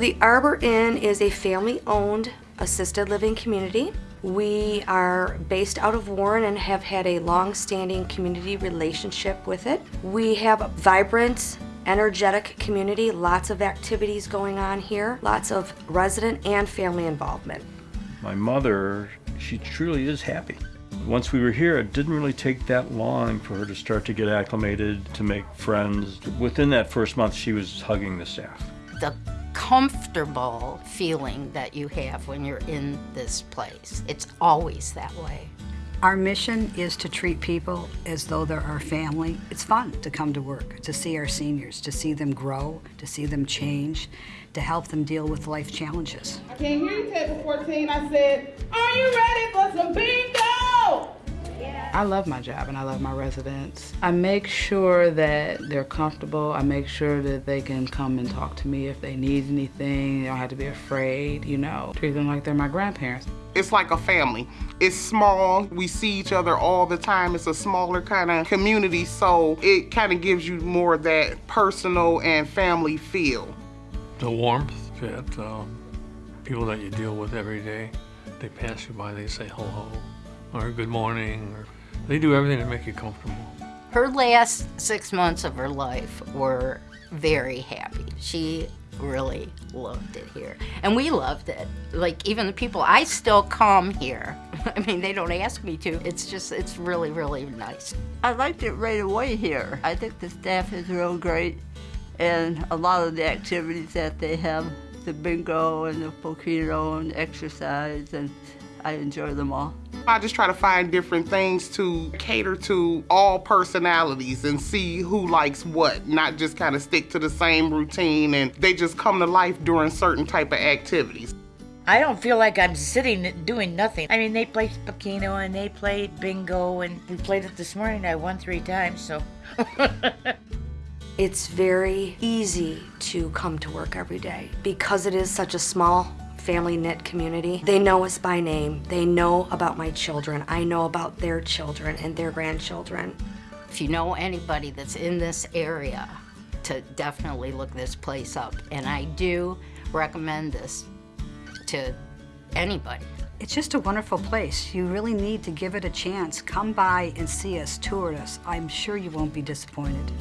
The Arbor Inn is a family-owned assisted living community. We are based out of Warren and have had a long-standing community relationship with it. We have a vibrant, energetic community, lots of activities going on here, lots of resident and family involvement. My mother, she truly is happy. Once we were here, it didn't really take that long for her to start to get acclimated, to make friends. Within that first month, she was hugging the staff. The comfortable feeling that you have when you're in this place. It's always that way. Our mission is to treat people as though they're our family. It's fun to come to work, to see our seniors, to see them grow, to see them change, to help them deal with life challenges. I can't hear you, table 14. I said, are you ready for some bingo? I love my job and I love my residents. I make sure that they're comfortable. I make sure that they can come and talk to me if they need anything. They don't have to be afraid, you know. Treat them like they're my grandparents. It's like a family. It's small. We see each other all the time. It's a smaller kind of community, so it kind of gives you more of that personal and family feel. The warmth that um, people that you deal with every day, they pass you by, they say hello, or good morning, or they do everything to make you comfortable. Her last six months of her life were very happy. She really loved it here. And we loved it. Like even the people, I still come here. I mean, they don't ask me to. It's just, it's really, really nice. I liked it right away here. I think the staff is real great and a lot of the activities that they have, the bingo and the volcano and exercise, and I enjoy them all. I just try to find different things to cater to all personalities and see who likes what, not just kind of stick to the same routine and they just come to life during certain type of activities. I don't feel like I'm sitting doing nothing. I mean, they play Pokeno and they played bingo and we played it this morning. I won three times, so. It's very easy to come to work every day because it is such a small family knit community. They know us by name. They know about my children. I know about their children and their grandchildren. If you know anybody that's in this area, to definitely look this place up. And I do recommend this to anybody. It's just a wonderful place. You really need to give it a chance. Come by and see us, tour us. I'm sure you won't be disappointed.